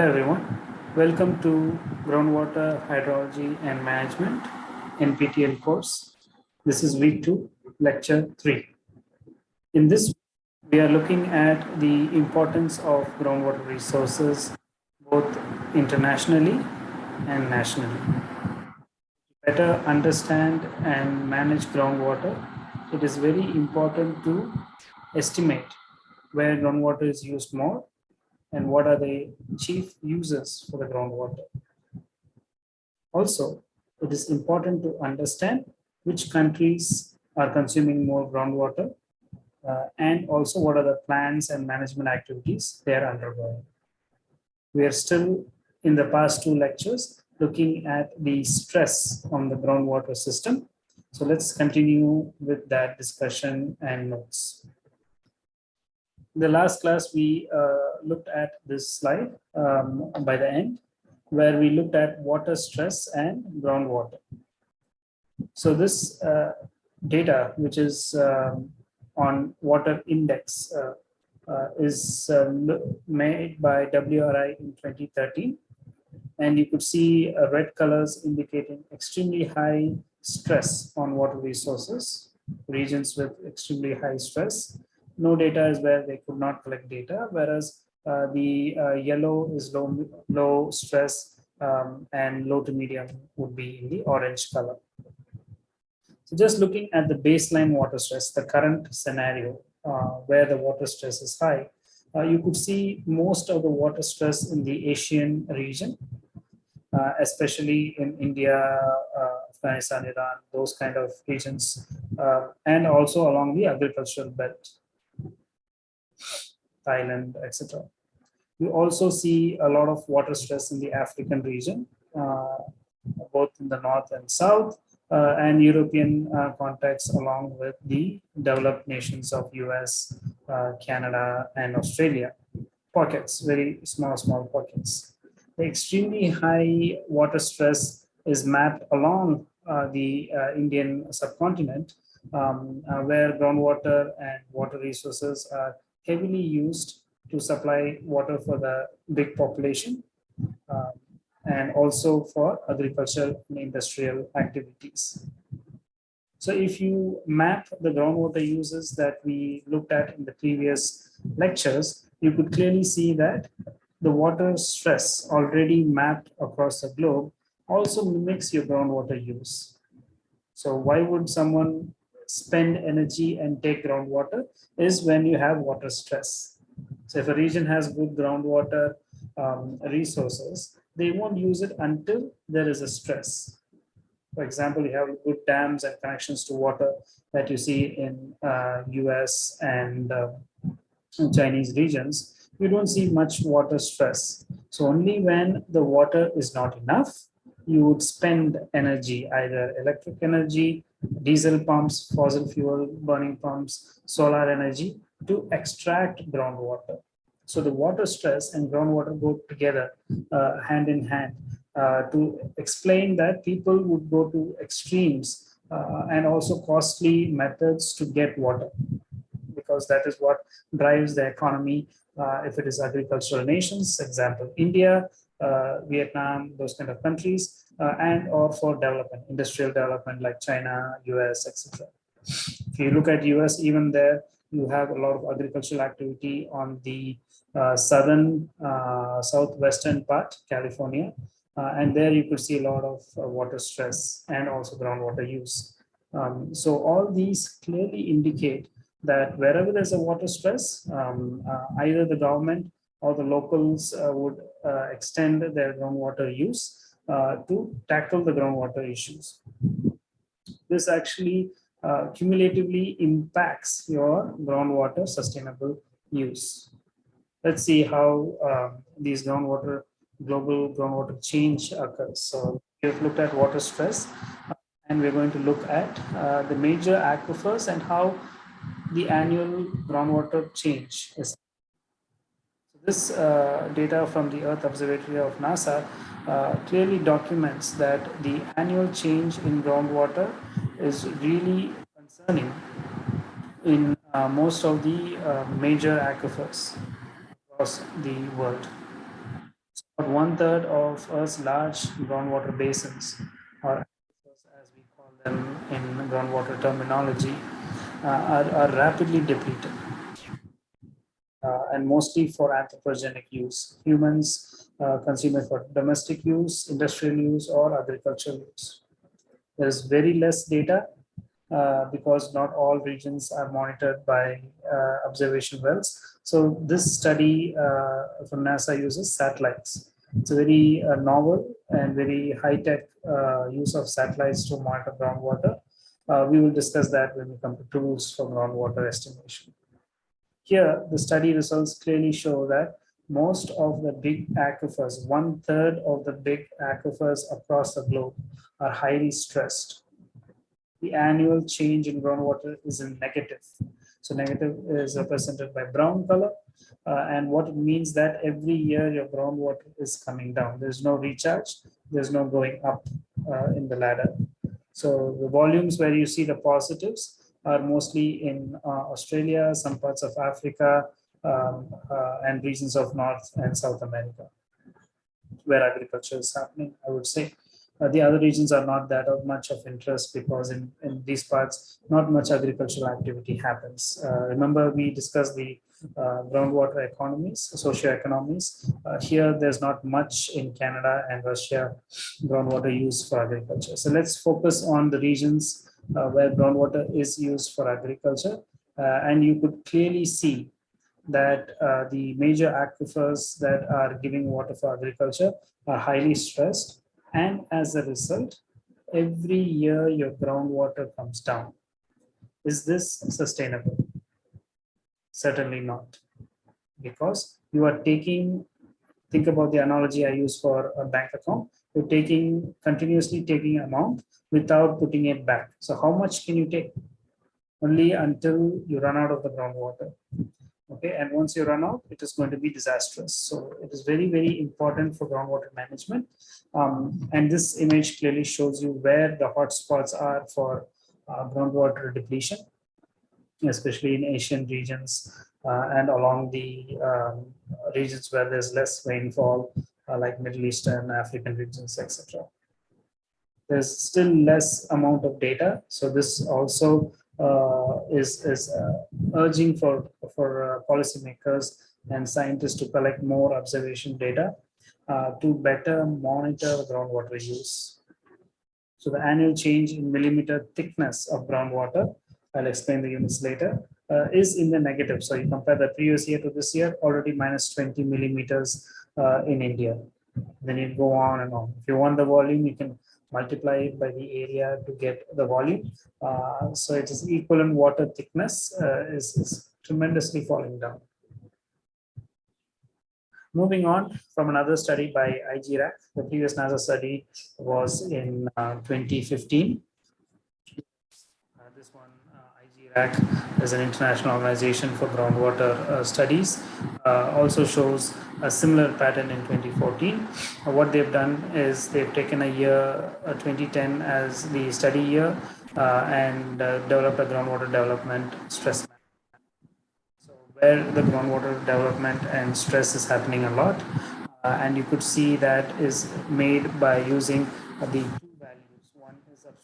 Hello everyone, welcome to Groundwater Hydrology and Management NPTEL course. This is week two, lecture three. In this, we are looking at the importance of groundwater resources both internationally and nationally. To better understand and manage groundwater, it is very important to estimate where groundwater is used more and what are the chief uses for the groundwater. Also, it is important to understand which countries are consuming more groundwater uh, and also what are the plans and management activities they are undergoing. We are still in the past two lectures looking at the stress on the groundwater system. So let's continue with that discussion and notes the last class, we uh, looked at this slide um, by the end, where we looked at water stress and groundwater. So this uh, data, which is um, on water index, uh, uh is um, made by WRI in 2013. And you could see uh, red colors indicating extremely high stress on water resources, regions with extremely high stress, no data is where they could not collect data, whereas uh, the uh, yellow is low, low stress um, and low to medium would be in the orange color. So just looking at the baseline water stress, the current scenario uh, where the water stress is high, uh, you could see most of the water stress in the Asian region, uh, especially in India, uh, Afghanistan, Iran, those kind of regions, and also along the agricultural belt. Thailand, etc. You also see a lot of water stress in the African region, uh, both in the north and south, uh, and European uh, context along with the developed nations of US, uh, Canada, and Australia. Pockets, very small, small pockets. The extremely high water stress is mapped along uh, the uh, Indian subcontinent, um, where groundwater and water resources are heavily used to supply water for the big population um, and also for agricultural and industrial activities. So if you map the groundwater uses that we looked at in the previous lectures, you could clearly see that the water stress already mapped across the globe also mimics your groundwater use. So why would someone spend energy and take groundwater is when you have water stress. So if a region has good groundwater um, resources, they won't use it until there is a stress. For example, you have good dams and connections to water that you see in uh, US and uh, Chinese regions. You don't see much water stress. So only when the water is not enough, you would spend energy, either electric energy diesel pumps, fossil fuel burning pumps, solar energy to extract groundwater. So the water stress and groundwater go together uh, hand in hand uh, to explain that people would go to extremes uh, and also costly methods to get water because that is what drives the economy uh, if it is agricultural nations, example, India, uh, Vietnam, those kind of countries, uh, and or for development, industrial development like China, US, etc. If you look at US, even there, you have a lot of agricultural activity on the uh, southern, uh, southwestern part, California. Uh, and there you could see a lot of uh, water stress and also groundwater use. Um, so all these clearly indicate that wherever there's a water stress, um, uh, either the government or the locals would extend their groundwater use uh, to tackle the groundwater issues. This actually uh, cumulatively impacts your groundwater sustainable use. Let's see how uh, these groundwater, global groundwater change occurs. So we've looked at water stress and we're going to look at uh, the major aquifers and how the annual groundwater change is. This uh, data from the Earth Observatory of NASA uh, clearly documents that the annual change in groundwater is really concerning in uh, most of the uh, major aquifers across the world. About one third of Earth's large groundwater basins, or as we call them in groundwater terminology, uh, are, are rapidly depleted. Uh, and mostly for anthropogenic use. Humans uh, consume for domestic use, industrial use, or agricultural use. There is very less data uh, because not all regions are monitored by uh, observation wells. So this study uh, from NASA uses satellites. It's a very uh, novel and very high-tech use of satellites to monitor groundwater. we will discuss that when we come to tools for groundwater estimation. Here, the study results clearly show that most of the big aquifers, one third of the big aquifers across the globe are highly stressed the annual change in groundwater is in negative. So negative is represented by brown color. Uh, and what it means that every year your groundwater is coming down. There's no recharge. There's no going up uh, in the ladder. So the volumes where you see the positives are mostly in uh, Australia, some parts of Africa, um, uh, and regions of North and South America, where agriculture is happening, I would say. Uh, the other regions are not that of much of interest because in, in these parts, not much agricultural activity happens. Uh, remember, we discussed the uh, groundwater economies, socio-economies. Uh, here, there's not much in Canada and Russia groundwater use for agriculture. So let's focus on the regions uh, where groundwater is used for agriculture. Uh, and you could clearly see that uh, the major aquifers that are giving water for agriculture are highly stressed and as a result, every year your groundwater comes down. Is this sustainable? Certainly not. Because you are taking, think about the analogy I use for a bank account. You're taking, continuously taking amount without putting it back. So how much can you take? Only until you run out of the groundwater okay and once you run out it is going to be disastrous. So it is very very important for groundwater management. Um, and this image clearly shows you where the hotspots are for uh, groundwater depletion especially in asian regions uh, and along the um, regions where there's less rainfall uh, like middle eastern african regions etc there's still less amount of data. So this also is, is uh, urging for, for uh, policymakers and scientists to collect more observation data to better monitor groundwater use. So the annual change in millimeter thickness of groundwater, I'll explain the units later, uh, is in the negative. So you compare the previous year to this year, already minus 20 millimeters uh, in India. Then you go on and on. If you want the volume, you can multiply it by the area to get the volume. Uh, so it is equivalent water thickness uh, is, is tremendously falling down. Moving on from another study by IGRAC, the previous NASA study was in uh, 2015. Uh, this one IGRAC is an international organization for groundwater uh, studies, uh, also shows a similar pattern in 2014. Uh, what they've done is they've taken a year, 2010 as the study year, uh, and uh, developed a groundwater development stress map. So where the groundwater development and stress is happening a lot, uh, and you could see that is made by using the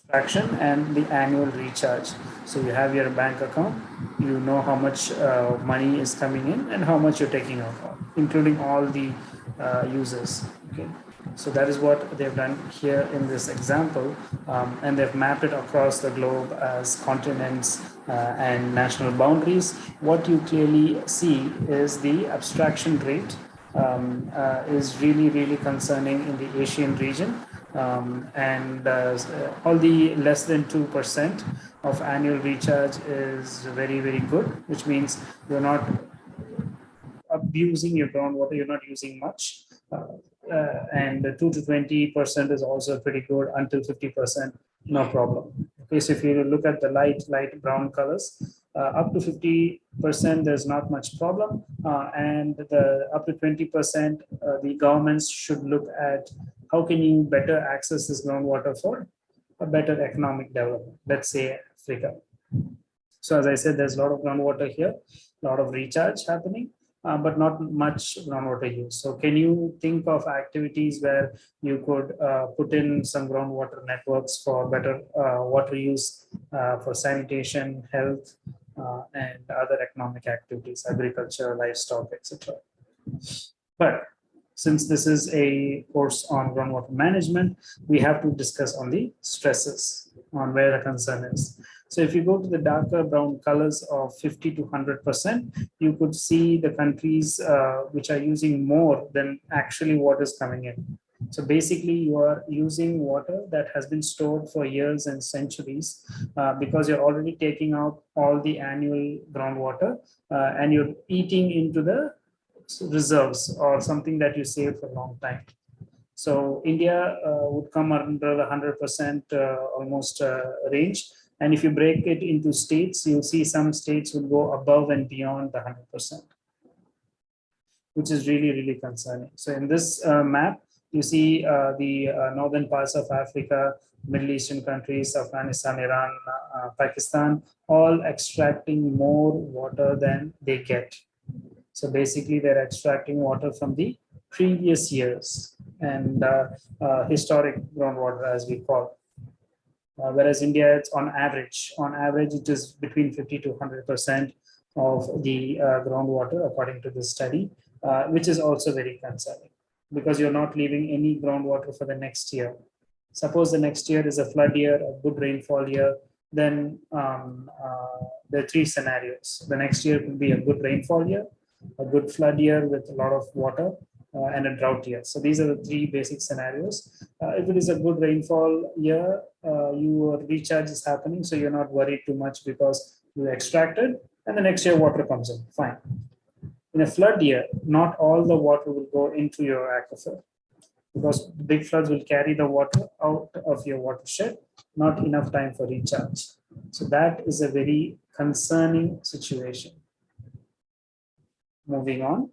abstraction and the annual recharge. So you have your bank account, you know how much uh, money is coming in and how much you're taking out, including all the uh, users. Okay. So that is what they've done here in this example. Um, and they've mapped it across the globe as continents uh, and national boundaries. What you clearly see is the abstraction rate um, uh, is really, really concerning in the Asian region um, and uh, all the less than 2% of annual recharge is very, very good, which means you're not abusing your groundwater, you're not using much. Uh, uh, and 2 to 20% is also pretty good until 50%, no problem. Okay, so if you look at the light, light brown colors, uh, up to 50%, there's not much problem. Uh, and the up to 20%, uh, the governments should look at how can you better access this groundwater for a better economic development, let's say Africa. So as I said, there's a lot of groundwater here, a lot of recharge happening. uh, but not much groundwater use. So can you think of activities where you could uh, put in some groundwater networks for better uh, water use uh, for sanitation, health, uh, and other economic activities, agriculture, livestock, etc. But since this is a course on groundwater management, we have to discuss on the stresses on where the concern is. So if you go to the darker brown colors of 50 to 100%, you could see the countries uh, which are using more than actually what is coming in. So basically you are using water that has been stored for years and centuries uh, because you're already taking out all the annual groundwater uh, and you're eating into the reserves or something that you save for a long time. So India uh, would come under the 100% uh, almost uh, range and if you break it into states, you'll see some states will go above and beyond the 100%, which is really, really concerning. So in this uh, map, you see uh, the uh, northern parts of Africa, Middle Eastern countries, Afghanistan, Iran, uh, Pakistan, all extracting more water than they get. So basically they're extracting water from the previous years and historic groundwater as we call uh, whereas India, it's on average, on average, it is between 50 to 100% of the uh, groundwater, according to this study, uh, which is also very concerning because you're not leaving any groundwater for the next year. Suppose the next year is a flood year, a good rainfall year, then um, uh, there are three scenarios. The next year could be a good rainfall year, a good flood year with a lot of water, uh, and a drought year. So these are the three basic scenarios. Uh, if it is a good rainfall year, uh, your recharge is happening, so you're not worried too much because you extracted, and the next year water comes in, fine. In a flood year, not all the water will go into your aquifer because big floods will carry the water out of your watershed, not enough time for recharge. So that is a very concerning situation. Moving on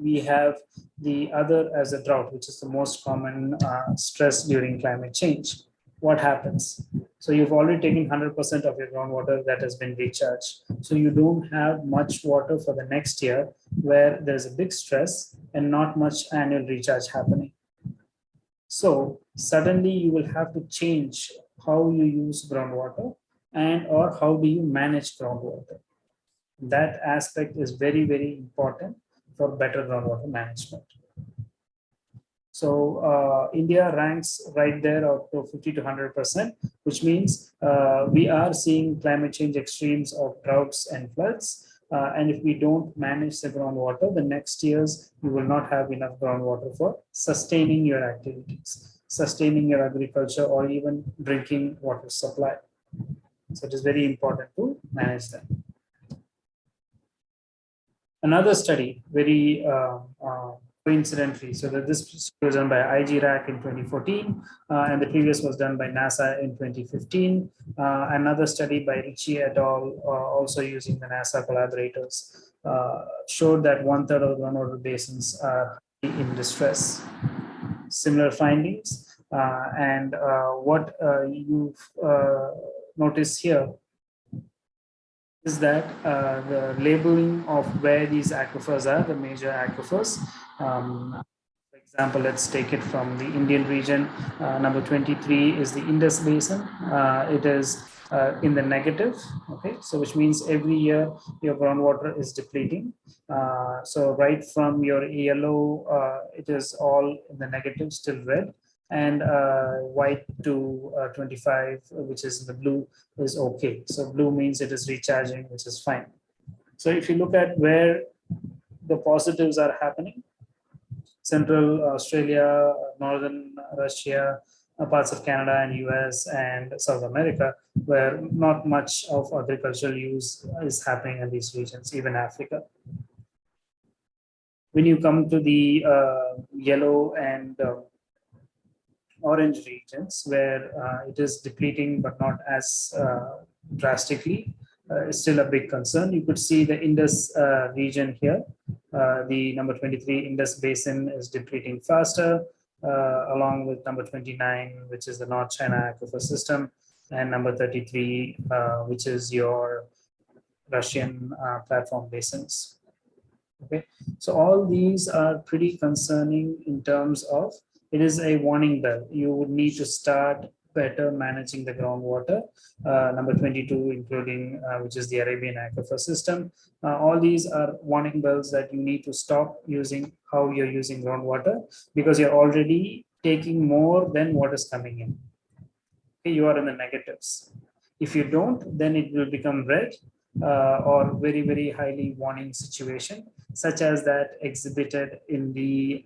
we have the other as a drought, which is the most common uh, stress during climate change. What happens? So you've already taken 100% of your groundwater that has been recharged. So you don't have much water for the next year where there's a big stress and not much annual recharge happening. So suddenly you will have to change how you use groundwater and or how do you manage groundwater. That aspect is very, very important for better groundwater management. So uh, India ranks right there of 50 to 100%, which means uh, we are seeing climate change extremes of droughts and floods. Uh, and if we don't manage the groundwater, the next years you will not have enough groundwater for sustaining your activities, sustaining your agriculture, or even drinking water supply. So it is very important to manage them another study very uh, uh, coincidentally. So that this was done by IGRAC in 2014, uh, and the previous was done by NASA in 2015. Uh, another study by Richey et al., uh, also using the NASA collaborators, uh, showed that one third of the groundwater basins are in distress. Similar findings, and what you've noticed here is that uh, the labeling of where these aquifers are, the major aquifers. Um, for example, let's take it from the Indian region. Uh, number 23 is the Indus Basin. Uh, it is uh, in the negative, okay? So which means every year your groundwater is depleting. Uh, so right from your yellow, uh, it is all in the negative, still red and uh, white to uh, 25, which is the blue, is okay. So blue means it is recharging, which is fine. So if you look at where the positives are happening, Central Australia, Northern Russia, uh, parts of Canada and US and South America, where not much of agricultural use is happening in these regions, even Africa. When you come to the uh, yellow and uh, orange regions where uh, it is depleting but not as uh, drastically uh, is still a big concern. You could see the Indus uh, region here. Uh, the number 23 Indus Basin is depleting faster, uh, along with number 29, which is the North China Aquifer System, and number 33, which is your Russian platform basins. Okay, so all these are pretty concerning in terms of it is a warning bell. You would need to start better managing the groundwater. Uh, number 22, including uh, which is the Arabian aquifer system. Uh, all these are warning bells that you need to stop using how you're using groundwater because you're already taking more than what is coming in. Okay, you are in the negatives. If you don't, then it will become red uh, or very, very highly warning situation, such as that exhibited in the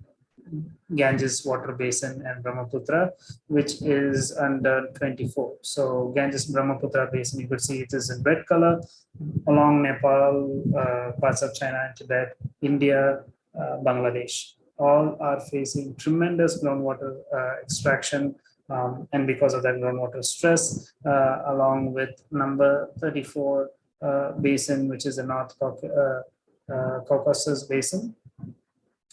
Ganges water basin and Brahmaputra, which is under 24. So Ganges Brahmaputra basin, you could see it is in red color along Nepal, uh, parts of China and Tibet, India, uh, Bangladesh. All are facing tremendous groundwater uh, extraction um, and because of that groundwater stress, uh, along with number 34 uh, basin, which is the North uh, Caucasus basin,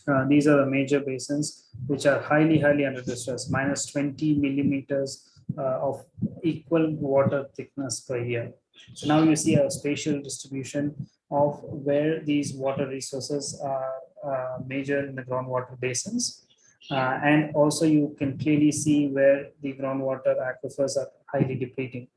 uh, these are the major basins which are highly, highly under distress, minus 20 millimeters uh, of equal water thickness per year. So now you see a spatial distribution of where these water resources are uh, major in the groundwater basins. Uh, and also you can clearly see where the groundwater aquifers are highly depleting.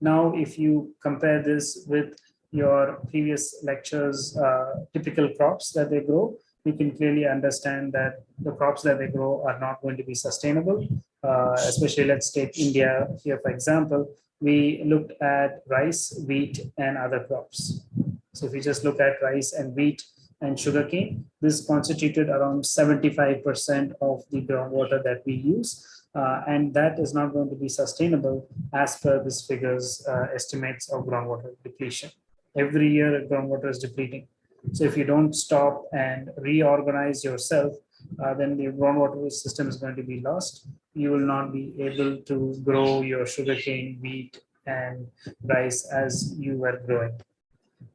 Now, if you compare this with your previous lectures, uh, typical crops that they grow, you can clearly understand that the crops that they grow are not going to be sustainable. Uh, especially let's take India here, for example, we looked at rice, wheat, and other crops. So if we just look at rice and wheat and sugarcane, this constituted around 75% of the groundwater that we use. Uh, and that is not going to be sustainable as per this figures uh, estimates of groundwater depletion. Every year groundwater is depleting. So if you don't stop and reorganize yourself, uh, then the groundwater system is going to be lost. You will not be able to grow your sugarcane, wheat, and rice as you were growing.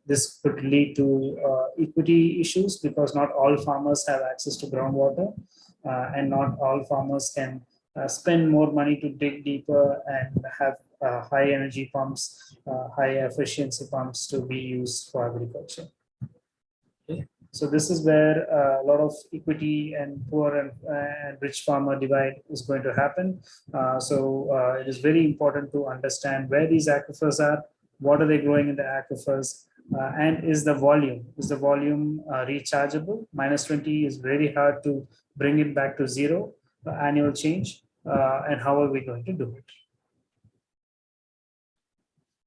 This could lead to uh, equity issues because not all farmers have access to groundwater uh, and not all farmers can uh, spend more money to dig deeper and have uh, high energy pumps, uh, high efficiency pumps to be used for agriculture. So this is where uh, a lot of equity and poor and, uh, and rich farmer divide is going to happen. Uh, so uh, it is very important to understand where these aquifers are, what are they growing in the aquifers, uh, and is the volume, is the volume uh, rechargeable? Minus 20 is very hard to bring it back to zero annual change. and how are we going to do it?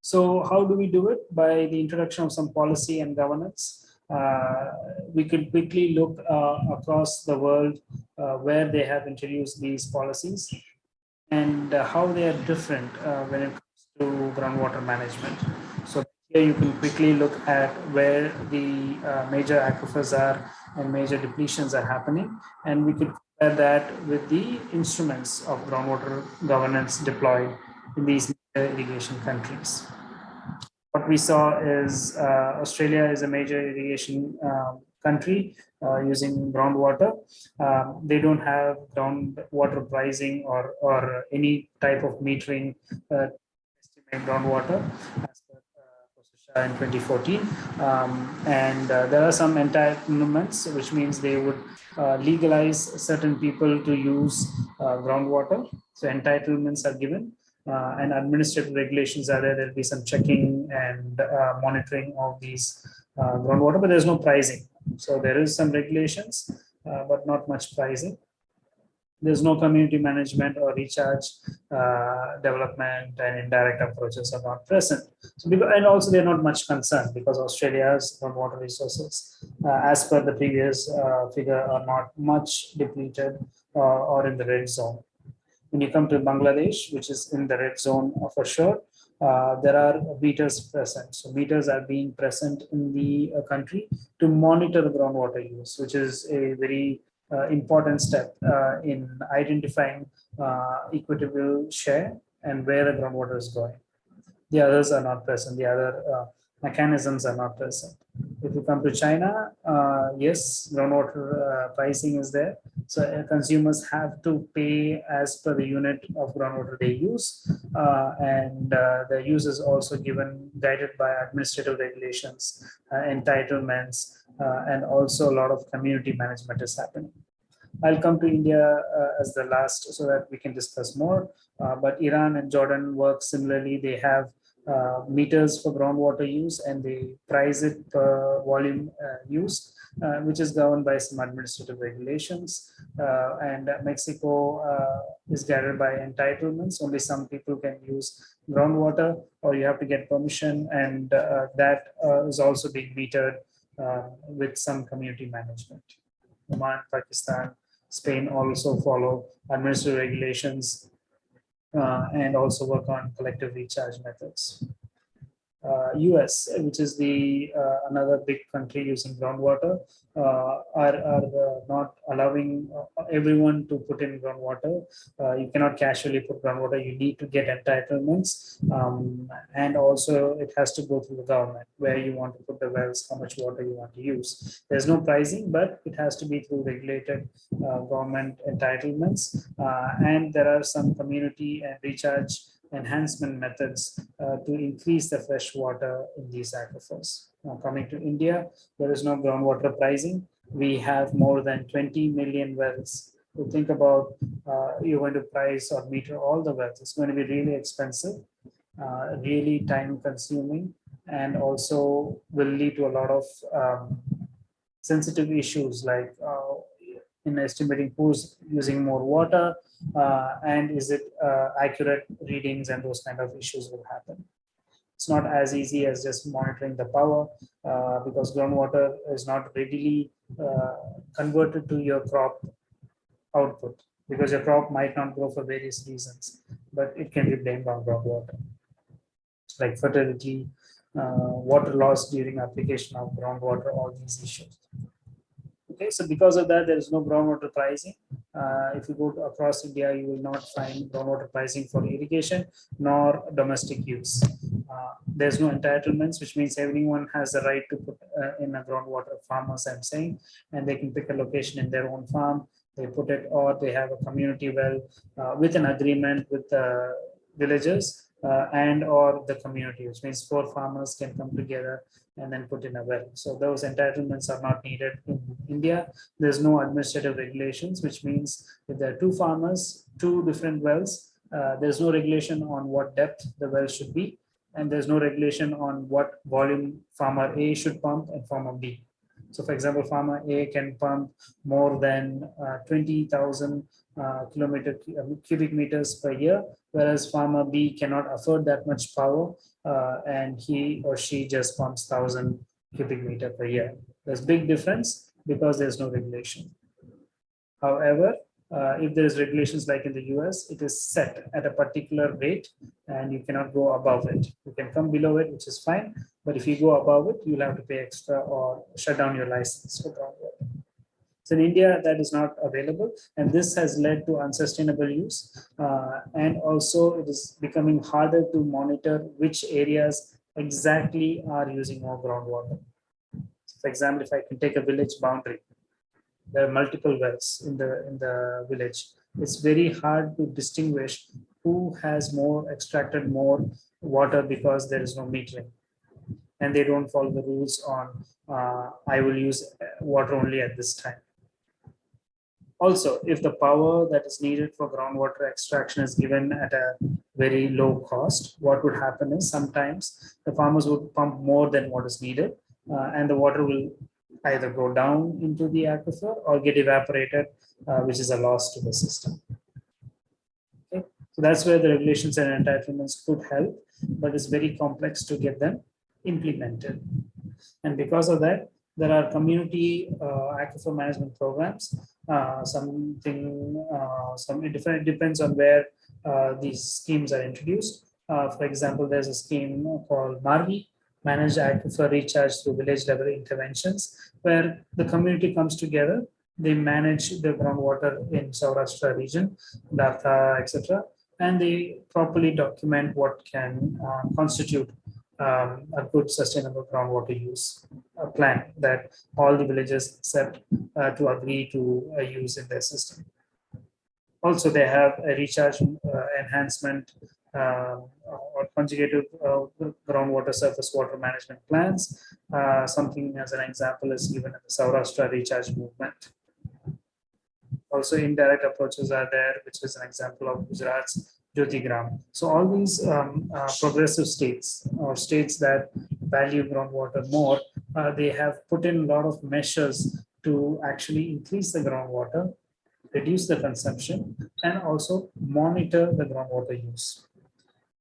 So how do we do it? By the introduction of some policy and governance. Uh, we could quickly look uh, across the world uh, where they have introduced these policies and how they are different when it comes to groundwater management. So here you can quickly look at where the major aquifers are and major depletions are happening. And we could compare that with the instruments of groundwater governance deployed in these irrigation countries what we saw is uh, Australia is a major irrigation um, country uh, using groundwater. Um, they don't have groundwater pricing or, or any type of metering uh, estimate groundwater as per uh, in 2014. Um, and uh, there are some entitlements, which means they would uh, legalize certain people to use uh, groundwater. So entitlements are given uh, and administrative regulations are there. There'll be some checking and uh, monitoring of these uh, groundwater, but there's no pricing. So there is some regulations, uh, but not much pricing. There's no community management or recharge uh, development and indirect approaches are not present. So because, and also they're not much concerned because Australia's groundwater resources, uh, as per the previous figure, are not much depleted or in the red zone. When you come to Bangladesh, which is in the red zone for sure, uh, there are meters present. So meters are being present in the uh, country to monitor the groundwater use, which is a very uh, important step uh, in identifying uh, equitable share and where the groundwater is going. The others are not present. The other uh, mechanisms are not present. If you come to China, uh, yes, groundwater uh, pricing is there. So uh, consumers have to pay as per the unit of groundwater they use. Uh, and uh, the use is also given, guided by administrative regulations, uh, entitlements, and also a lot of community management is happening. I'll come to India as the last so that we can discuss more. But Iran and Jordan work similarly. They have uh, meters for groundwater use and they price it per volume uh, uh, which is governed by some administrative regulations. Uh, and Mexico is guided by entitlements. Only some people can use groundwater or you have to get permission and that is also being metered with some community management. Oman, Pakistan, Spain also follow administrative regulations uh, Uh, and also work on collective recharge methods. US, uh, which is the uh, another big country using groundwater, uh, are, are not allowing everyone to put in groundwater. you cannot casually put groundwater. You need to get entitlements, um, and also it has to go through the government where you want to put the wells, how much water you want to use. There's no pricing, but it has to be through regulated government entitlements, and there are some community and recharge enhancement methods uh, to increase the fresh water in these aquifers. Now coming to India, there is no groundwater pricing. We have more than 20 million wells. To think about uh, you're going to price or meter all the wells, it's going to be really expensive, uh, really time consuming, and also will lead to a lot of um, sensitive issues like uh, in estimating who's using more water uh, and is it uh, accurate readings and those kind of issues will happen. It's not as easy as just monitoring the power uh, because groundwater is not readily uh, converted to your crop output because your crop might not grow for various reasons, but it can be blamed on groundwater. Like fertility, uh, water loss during application of groundwater, all these issues. Okay, so because of that, there is no groundwater pricing. Uh, if you go across India, you will not find groundwater pricing for irrigation nor domestic use. Uh, there's no entitlements, which means everyone has the right to put uh, in a groundwater farmers, I'm saying, and they can pick a location in their own farm. They put it, or they have a community well uh, with an agreement with the villagers uh, and or the community, which means four farmers can come together and then put in a well. So those entitlements are not needed in India. There's no administrative regulations, which means if there are two farmers, two different wells, uh, there's no regulation on what depth the well should be. And there's no regulation on what volume farmer A should pump and farmer B. So for example, farmer A can pump more than uh, 20,000 uh, kilometer uh, cubic meters per year, whereas farmer B cannot afford that much power uh, and he or she just pumps 1000 cubic meter per year. There's big difference because there's no regulation. However, uh, if there's regulations like in the US, it is set at a particular rate and you cannot go above it. You can come below it, which is fine. But if you go above it, you'll have to pay extra or shut down your license for. So in India, that is not available. And this has led to unsustainable use. Uh, and also it is becoming harder to monitor which areas exactly are using more groundwater. For example, if I can take a village boundary, there are multiple wells in the, in the village. It's very hard to distinguish who has more extracted more water because there is no metering and they don't follow the rules on uh, I will use water only at this time. Also, if the power that is needed for groundwater extraction is given at a very low cost, what would happen is sometimes the farmers would pump more than what is needed uh, and the water will either go down into the aquifer or get evaporated, uh, which is a loss to the system. Okay. So that's where the regulations and entitlements could help, but it's very complex to get them implemented. And because of that, there are community uh, aquifer management programs uh, something uh, some it depends on where uh, these schemes are introduced. Uh, for example, there's a scheme called MARVI, Managed Aquifer Recharge through Village Level Interventions, where the community comes together. They manage the groundwater in Saurashtra region, Dharta, etc., and they properly document what can uh, constitute um, a good sustainable groundwater use uh, plan that all the villages accept uh, to agree to uh, use in their system. Also, they have a recharge uh, enhancement um, or conjunctive uh, groundwater surface water management plans. Something as an example is given in the Saurashtra recharge movement. Also indirect approaches are there, which is an example of Gujarat's Jyotigram. So all these um, uh, progressive states or states that value groundwater more, uh, they have put in a lot of measures to actually increase the groundwater reduce the consumption and also monitor the groundwater use.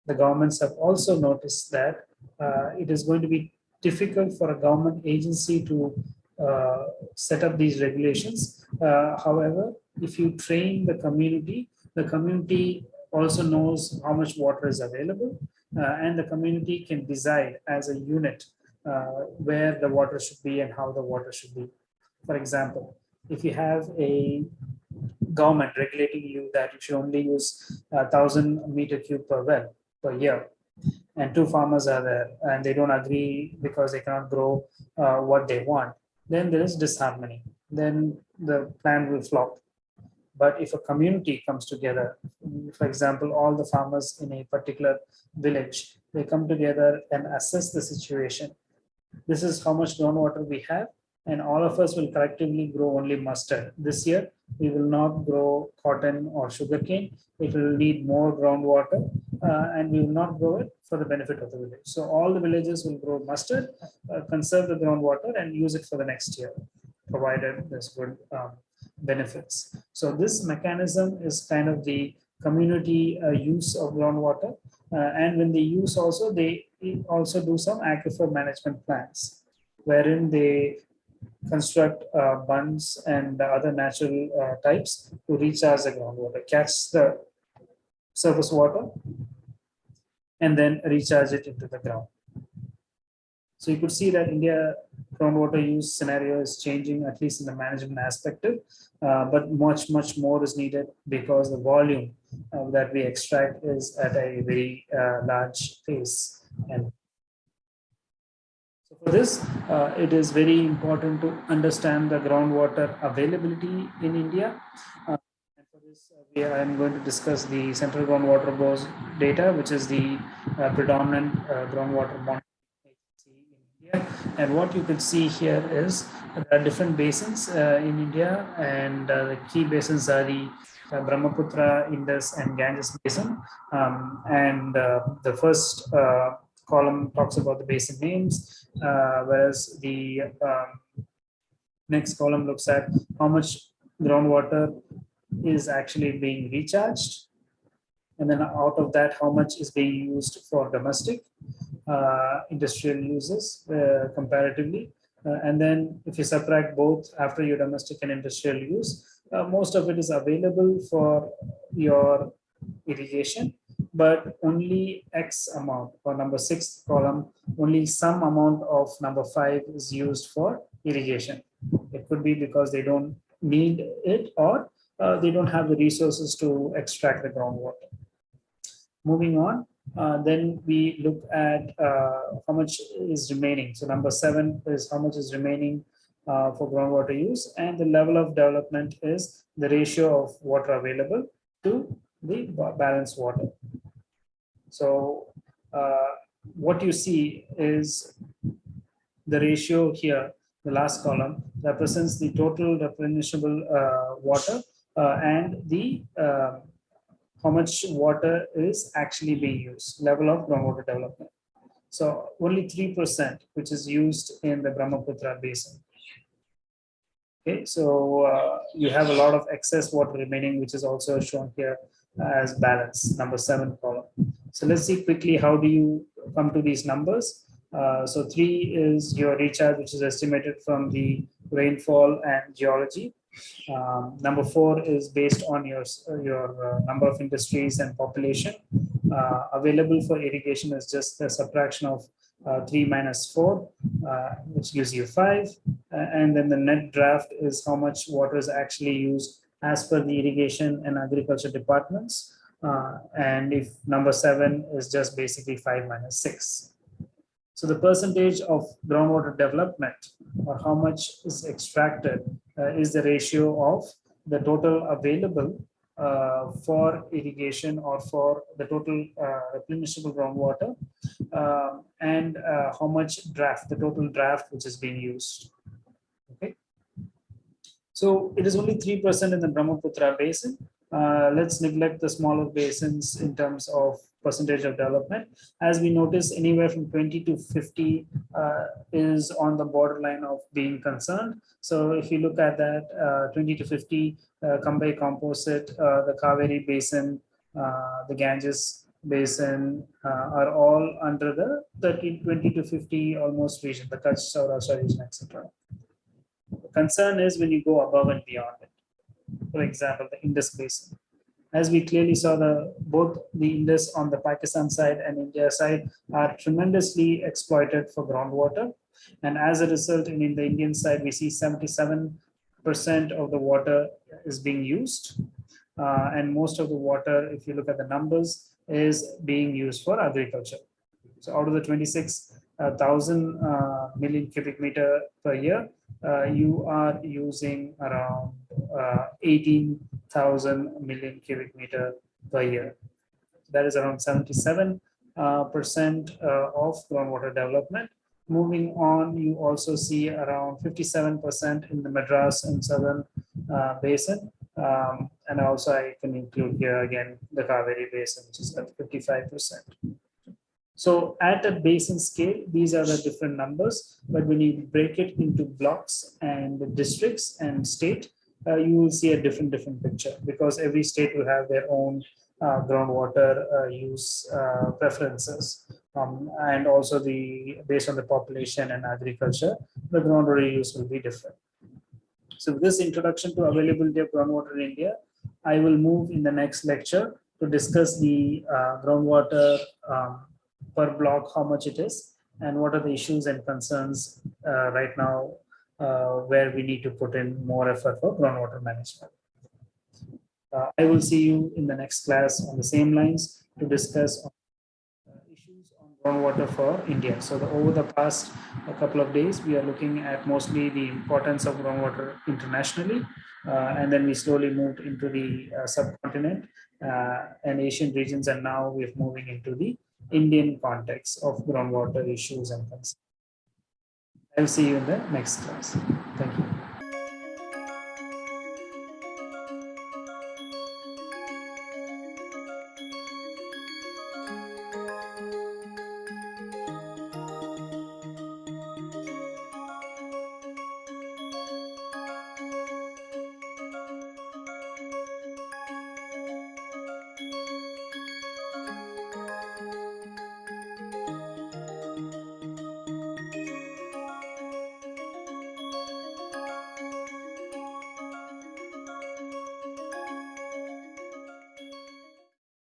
The governments have also noticed that uh, it is going to be difficult for a government agency to uh, set up these regulations. Uh, however, if you train the community, the community also knows how much water is available uh, and the community can decide as a unit uh, where the water should be and how the water should be. For example, if you have a government regulating you that you should only use a thousand meter cube per well per year and two farmers are there and they don't agree because they cannot grow uh, what they want then there is disharmony then the plan will flop but if a community comes together for example all the farmers in a particular village they come together and assess the situation this is how much groundwater we have and all of us will collectively grow only mustard this year we will not grow cotton or sugarcane. It will need more groundwater uh, and we will not grow it for the benefit of the village. So all the villages will grow mustard, uh, conserve the groundwater and use it for the next year, provided there's good um, benefits. So this mechanism is kind of the community uh, use of groundwater. Uh, and when they use also, they also do some aquifer management plans, wherein they construct uh, bunds and other natural uh, types to recharge the groundwater, catch the surface water, and then recharge it into the ground. So you could see that India groundwater use scenario is changing, at least in the management aspect, uh, but much, much more is needed because the volume uh, that we extract is at a very uh, large pace. And so for this, uh, it is very important to understand the groundwater availability in India. Uh, for this, uh, we, I am going to discuss the Central Groundwater Board data, which is the uh, predominant uh, groundwater monitoring. And what you can see here is there are different basins uh, in India, and the key basins are the Brahmaputra, Indus, and Ganges basin. Um, and the first column talks about the basin names, uh, whereas the um, next column looks at how much groundwater is actually being recharged. And then out of that, how much is being used for domestic uh, industrial uses uh, comparatively. Uh, and then if you subtract both after your domestic and industrial use, uh, most of it is available for your irrigation but only X amount for number six column, only some amount of number five is used for irrigation. It could be because they don't need it or uh, they don't have the resources to extract the groundwater. Moving on, uh, then we look at uh, how much is remaining. So number seven is how much is remaining uh, for groundwater use and the level of development is the ratio of water available to the balanced water. So uh, what you see is the ratio here, the last column represents the total replenishable uh, water and the how much water is actually being used, level of groundwater development. So only 3%, which is used in the Brahmaputra basin. Okay, so uh, you have a lot of excess water remaining, which is also shown here as balance, number seven column. So let's see quickly how do you come to these numbers. Uh, so three is your recharge, which is estimated from the rainfall and geology. Um, number four is based on your, your uh, number of industries and population. Uh, available for irrigation is just a subtraction of uh, 3 minus 4, uh, which gives you 5. and then the net draft is how much water is actually used as per the irrigation and agriculture departments. Uh, and if number seven is just basically five minus six. So the percentage of groundwater development or how much is extracted is the ratio of the total available uh, for irrigation or for the total uh, replenishable groundwater um, and uh, how much draft, the total draft which is being used. Okay. So it is only 3% in the Brahmaputra basin. Uh, let's neglect the smaller basins in terms of percentage of development. As we notice, anywhere from 20 to 50 uh, is on the borderline of being concerned. So if you look at that, uh, 20 to 50, uh, Kambai composite, uh, the Kaveri basin, uh, the Ganges basin uh, are all under the 30, 20 to 50 almost region, the Kutch, Saurashtra region, etc. The concern is when you go above and beyond it. For example, the Indus basin as we clearly saw, the both the Indus on the Pakistan side and India side are tremendously exploited for groundwater. And as a result, in, in the Indian side, we see 77% of the water is being used. Uh, and most of the water, if you look at the numbers, is being used for agriculture. So out of the 26,000 uh, million cubic meter per year, uh, you are using around uh, 18 thousand million cubic meter per year. That is around 77 uh, percent uh, of groundwater development. Moving on, you also see around 57 percent in the Madras and Southern uh, Basin. Um, and also I can include here again the Kaveri Basin, which is at 55 percent. So at a basin scale, these are the different numbers, but when you break it into blocks and districts and state, uh, you will see a different, different picture because every state will have their own uh, groundwater uh, use uh, preferences. Um, and also the based on the population and agriculture, the groundwater use will be different. So with this introduction to availability of groundwater in India, I will move in the next lecture to discuss the uh, groundwater um, per block, how much it is, and what are the issues and concerns uh, right now uh, where we need to put in more effort for groundwater management. Uh, I will see you in the next class on the same lines to discuss uh, issues on groundwater for India. So the, over the past a couple of days, we are looking at mostly the importance of groundwater internationally, uh, and then we slowly moved into the uh, subcontinent uh, and Asian regions, and now we're moving into the Indian context of groundwater issues and concerns. I'll see you in the next class. Thank you.